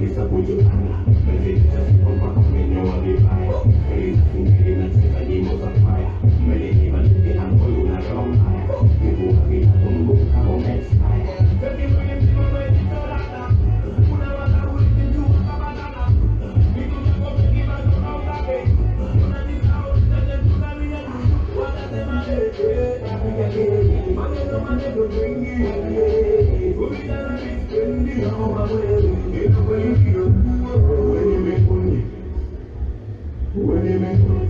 bisa puji anak Bagi kompak menyawa di When you make money, when you make money.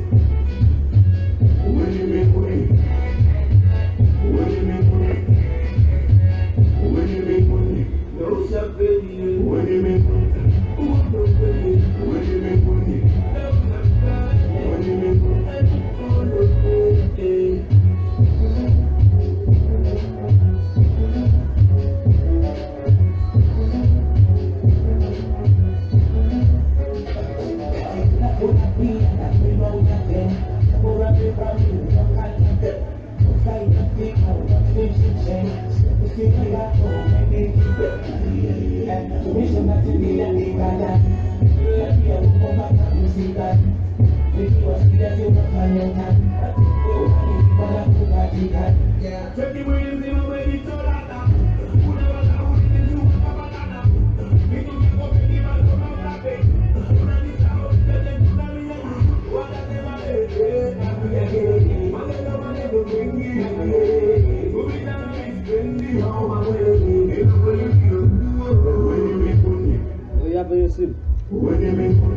Yeah. Puede